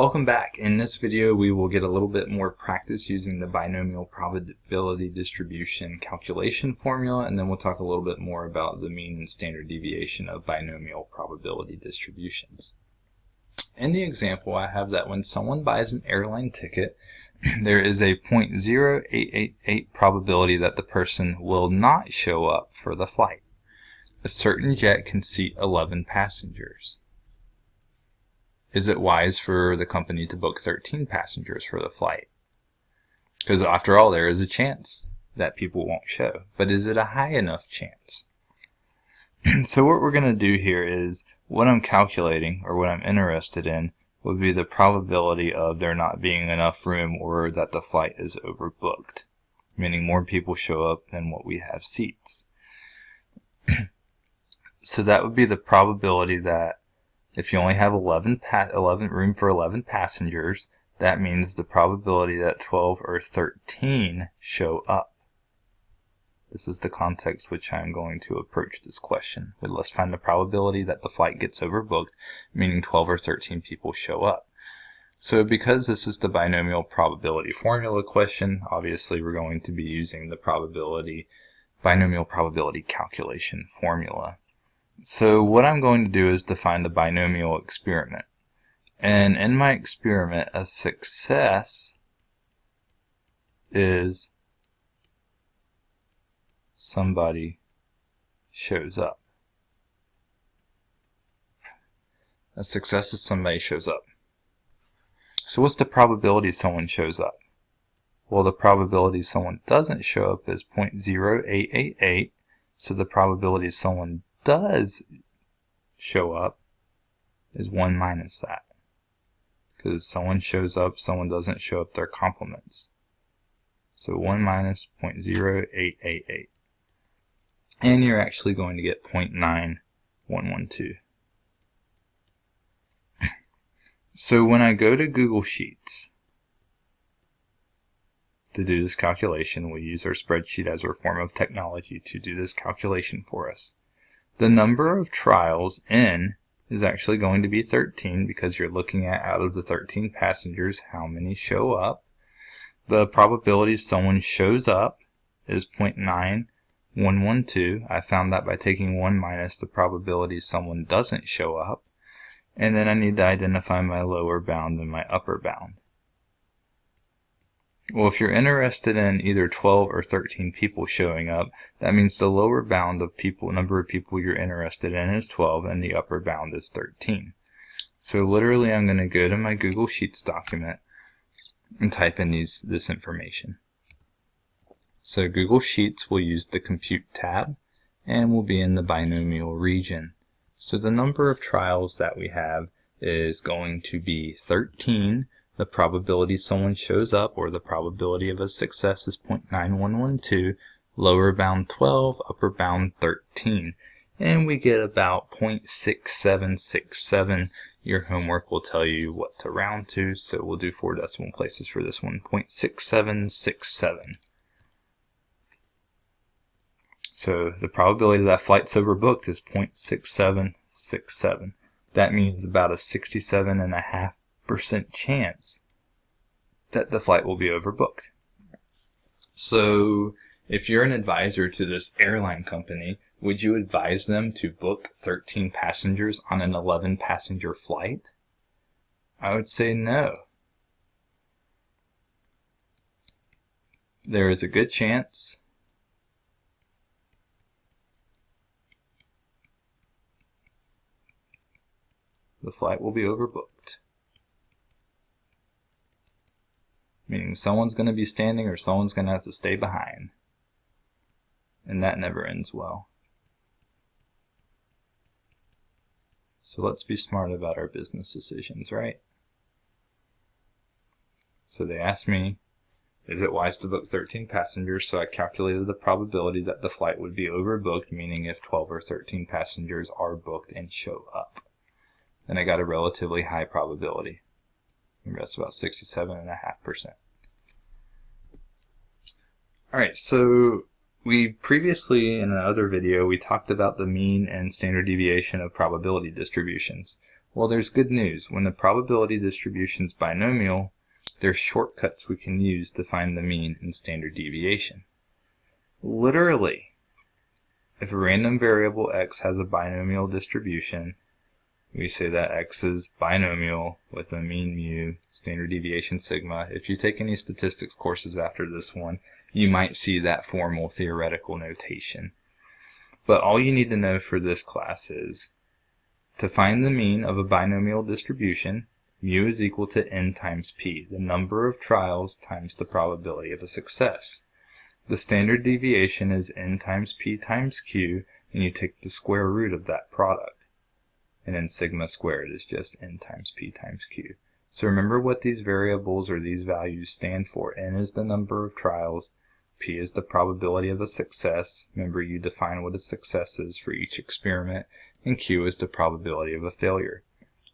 Welcome back. In this video we will get a little bit more practice using the binomial probability distribution calculation formula and then we'll talk a little bit more about the mean and standard deviation of binomial probability distributions. In the example I have that when someone buys an airline ticket there is a 0.0888 probability that the person will not show up for the flight. A certain jet can seat 11 passengers. Is it wise for the company to book 13 passengers for the flight? Because after all, there is a chance that people won't show. But is it a high enough chance? so what we're going to do here is what I'm calculating or what I'm interested in would be the probability of there not being enough room or that the flight is overbooked, meaning more people show up than what we have seats. so that would be the probability that if you only have 11, 11 room for 11 passengers, that means the probability that 12 or 13 show up. This is the context which I'm going to approach this question. But let's find the probability that the flight gets overbooked, meaning 12 or 13 people show up. So because this is the binomial probability formula question, obviously we're going to be using the probability binomial probability calculation formula. So what I'm going to do is define the binomial experiment. And in my experiment, a success is somebody shows up. A success is somebody shows up. So what's the probability someone shows up? Well, the probability someone doesn't show up is 0.0888. So the probability someone does show up is 1 minus that. Because someone shows up, someone doesn't show up, their complements. So 1 minus 0.0888. And you're actually going to get 0.9112. So when I go to Google Sheets to do this calculation, we use our spreadsheet as our form of technology to do this calculation for us. The number of trials n is actually going to be 13 because you're looking at out of the 13 passengers how many show up. The probability someone shows up is 0.9112. I found that by taking 1 minus the probability someone doesn't show up. And then I need to identify my lower bound and my upper bound. Well, if you're interested in either 12 or 13 people showing up, that means the lower bound of people, number of people you're interested in is 12 and the upper bound is 13. So literally I'm going to go to my Google Sheets document and type in these this information. So Google Sheets will use the Compute tab and will be in the binomial region. So the number of trials that we have is going to be 13 the probability someone shows up or the probability of a success is 0.9112, lower bound 12, upper bound 13. And we get about 0.6767. Your homework will tell you what to round to, so we'll do four decimal places for this one, 0.6767. So the probability that flight's overbooked is 0.6767. That means about a 67.5% 5% chance that the flight will be overbooked. So if you're an advisor to this airline company, would you advise them to book 13 passengers on an 11 passenger flight? I would say no. There is a good chance the flight will be overbooked. Meaning someone's going to be standing or someone's going to have to stay behind. And that never ends well. So let's be smart about our business decisions, right? So they asked me, is it wise to book 13 passengers? So I calculated the probability that the flight would be overbooked, meaning if 12 or 13 passengers are booked and show up. And I got a relatively high probability. Remember, that's about 67.5%. Alright, so we previously, in another video, we talked about the mean and standard deviation of probability distributions. Well, there's good news. When the probability distribution is binomial, there's shortcuts we can use to find the mean and standard deviation. Literally, if a random variable x has a binomial distribution, we say that x is binomial with a mean mu, standard deviation sigma. If you take any statistics courses after this one, you might see that formal theoretical notation. But all you need to know for this class is to find the mean of a binomial distribution, mu is equal to n times p, the number of trials times the probability of a success. The standard deviation is n times p times q, and you take the square root of that product. And then sigma squared is just n times p times q. So remember what these variables or these values stand for. n is the number of trials, p is the probability of a success. Remember you define what a success is for each experiment, and q is the probability of a failure.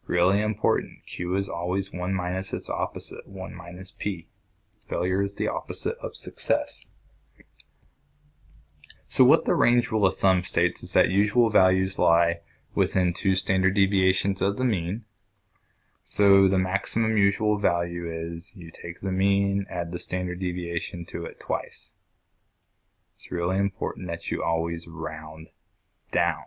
Really important, q is always 1 minus its opposite, 1 minus p. Failure is the opposite of success. So what the range rule of thumb states is that usual values lie within two standard deviations of the mean. So the maximum usual value is you take the mean, add the standard deviation to it twice. It's really important that you always round down.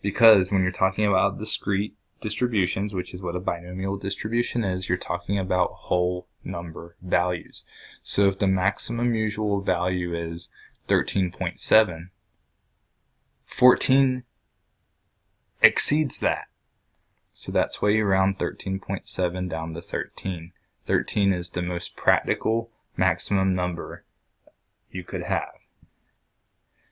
Because when you're talking about discrete distributions, which is what a binomial distribution is, you're talking about whole number values. So if the maximum usual value is 13.7. 14 exceeds that. So that's why you round 13.7 down to 13. 13 is the most practical maximum number you could have.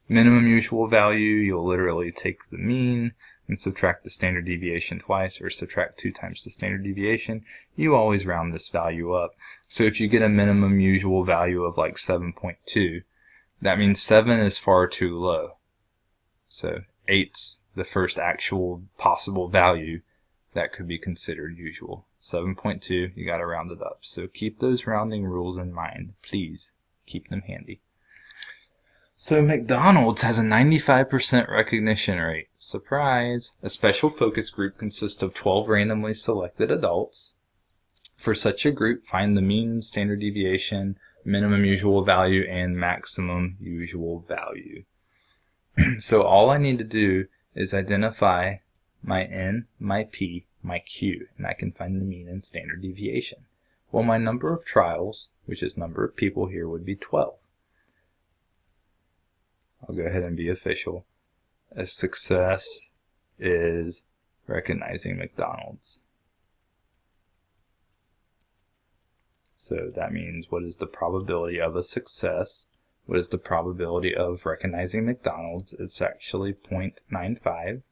Minimum usual value, you'll literally take the mean and subtract the standard deviation twice or subtract two times the standard deviation. You always round this value up. So if you get a minimum usual value of like 7.2, that means 7 is far too low. So 8's the first actual possible value that could be considered usual. 7.2, you got to round it up. So keep those rounding rules in mind. Please keep them handy. So McDonald's has a 95% recognition rate. Surprise! A special focus group consists of 12 randomly selected adults. For such a group, find the mean standard deviation minimum usual value and maximum usual value. so all I need to do is identify my n, my p, my q, and I can find the mean and standard deviation. Well, my number of trials, which is number of people here, would be 12. I'll go ahead and be official. A success is recognizing McDonald's. So that means what is the probability of a success? What is the probability of recognizing McDonald's? It's actually 0.95.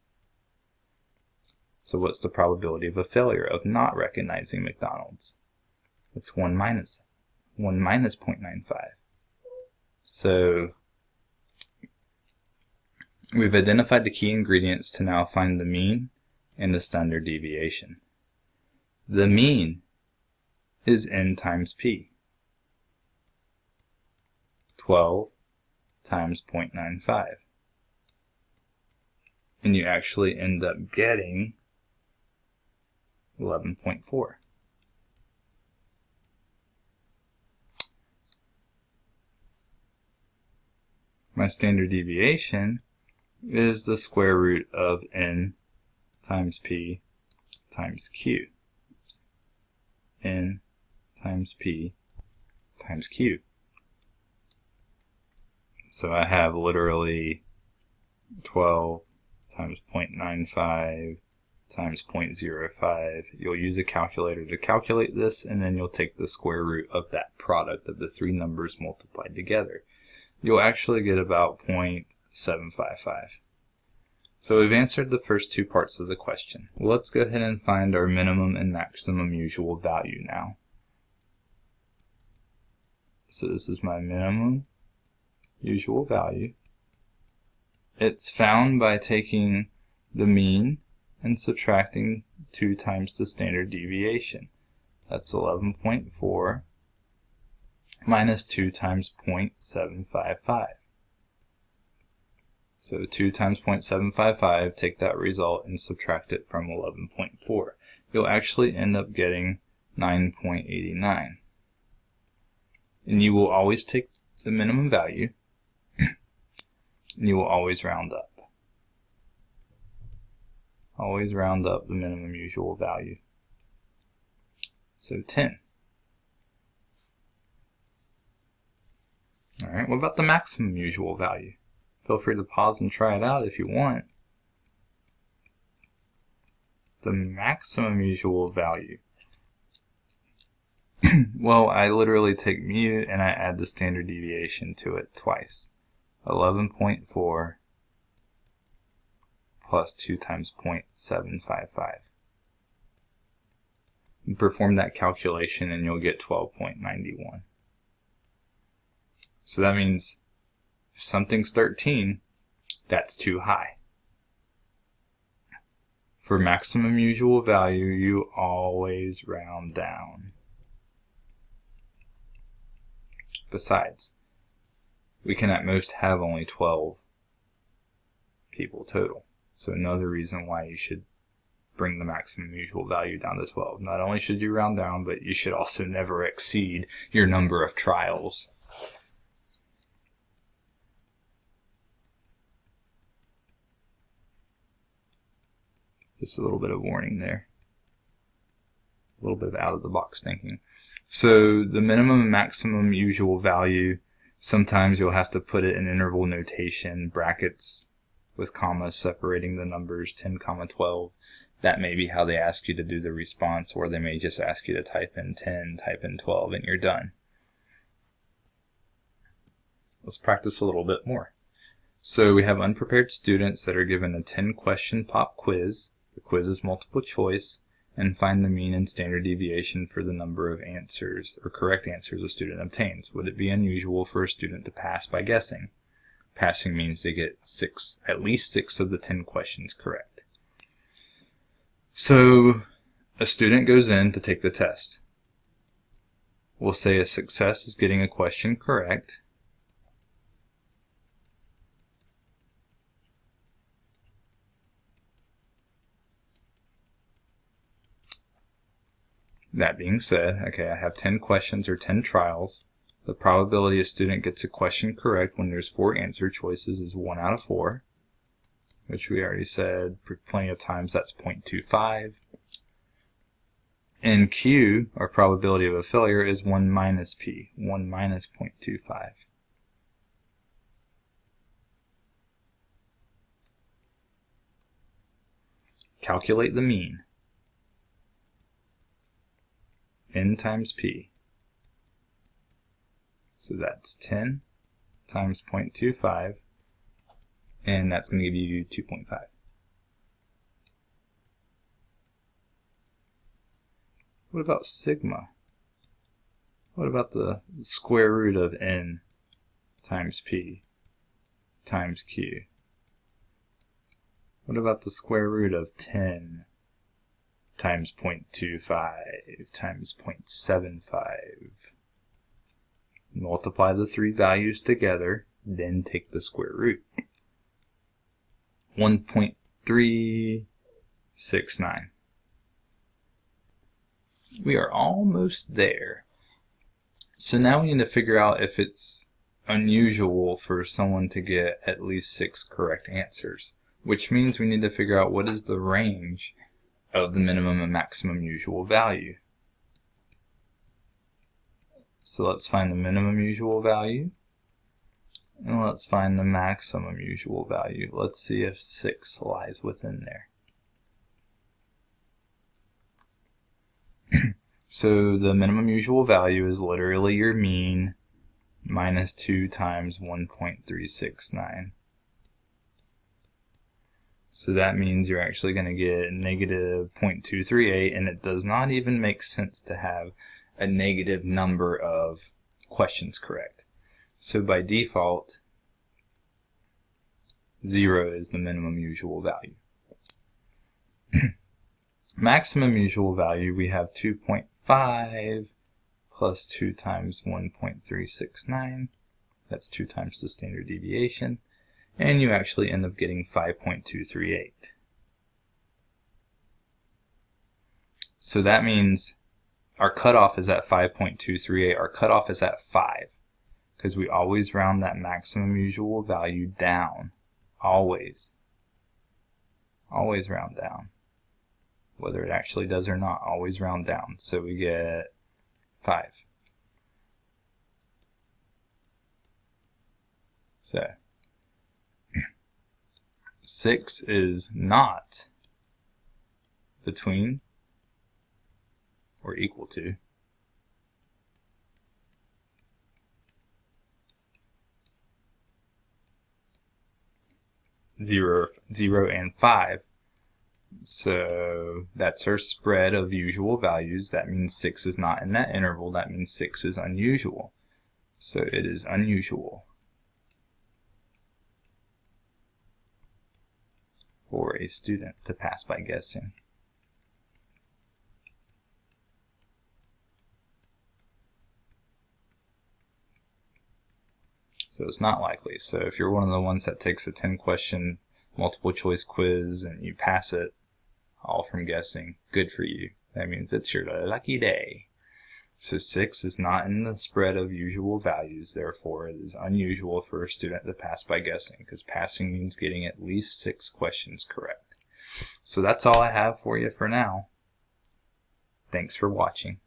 So what's the probability of a failure of not recognizing McDonald's? It's 1 minus 1 minus 0.95. So we've identified the key ingredients to now find the mean and the standard deviation. The mean is n times p. 12 times 0.95. And you actually end up getting 11.4. My standard deviation is the square root of n times p times q. n times P times Q. So I have literally 12 times 0.95 times 0.05. You'll use a calculator to calculate this, and then you'll take the square root of that product of the three numbers multiplied together. You'll actually get about 0.755. So we've answered the first two parts of the question. Let's go ahead and find our minimum and maximum usual value now. So this is my minimum usual value. It's found by taking the mean and subtracting 2 times the standard deviation. That's 11.4 minus 2 times 0.755. So 2 times 0.755, take that result and subtract it from 11.4. You'll actually end up getting 9.89. And you will always take the minimum value, and you will always round up. Always round up the minimum usual value. So 10. Alright, what about the maximum usual value? Feel free to pause and try it out if you want. The maximum usual value. well, I literally take mu and I add the standard deviation to it twice. 11.4 plus 2 times 0.755. perform that calculation and you'll get 12.91. So that means if something's 13, that's too high. For maximum usual value, you always round down. Besides, we can at most have only 12 people total. So another reason why you should bring the maximum usual value down to 12. Not only should you round down, but you should also never exceed your number of trials. Just a little bit of warning there. A little bit of out of the box thinking. So the minimum and maximum usual value, sometimes you'll have to put it in interval notation, brackets with commas separating the numbers 10 comma 12. That may be how they ask you to do the response, or they may just ask you to type in 10, type in 12, and you're done. Let's practice a little bit more. So we have unprepared students that are given a 10 question pop quiz the quiz is multiple choice, and find the mean and standard deviation for the number of answers or correct answers a student obtains. Would it be unusual for a student to pass by guessing? Passing means they get six, at least six of the ten questions correct. So a student goes in to take the test. We'll say a success is getting a question correct, That being said, okay, I have 10 questions or 10 trials. The probability a student gets a question correct when there's four answer choices is 1 out of 4, which we already said for plenty of times that's 0.25. And Q, our probability of a failure, is 1 minus P, 1 minus 0.25. Calculate the mean. N times p. So that's 10 times 0.25, and that's going to give you 2.5. What about sigma? What about the square root of n times p times q? What about the square root of 10 times 0.25 times 0.75. Multiply the three values together, then take the square root. 1.369. We are almost there. So now we need to figure out if it's unusual for someone to get at least six correct answers, which means we need to figure out what is the range of the minimum and maximum usual value. So let's find the minimum usual value. And let's find the maximum usual value. Let's see if 6 lies within there. so the minimum usual value is literally your mean minus 2 times 1.369. So that means you're actually going to get negative 0.238, and it does not even make sense to have a negative number of questions correct. So by default, 0 is the minimum usual value. Maximum usual value, we have 2.5 plus 2 times 1.369. That's 2 times the standard deviation and you actually end up getting 5.238. So that means our cutoff is at 5.238. Our cutoff is at 5 because we always round that maximum usual value down. Always. Always round down. Whether it actually does or not, always round down. So we get 5. So 6 is not between or equal to zero, zero and five. So that's our spread of usual values. That means six is not in that interval. That means six is unusual. So it is unusual. For a student to pass by guessing. So it's not likely. So if you're one of the ones that takes a 10 question multiple choice quiz and you pass it all from guessing, good for you. That means it's your lucky day. So 6 is not in the spread of usual values, therefore it is unusual for a student to pass by guessing, because passing means getting at least 6 questions correct. So that's all I have for you for now. Thanks for watching.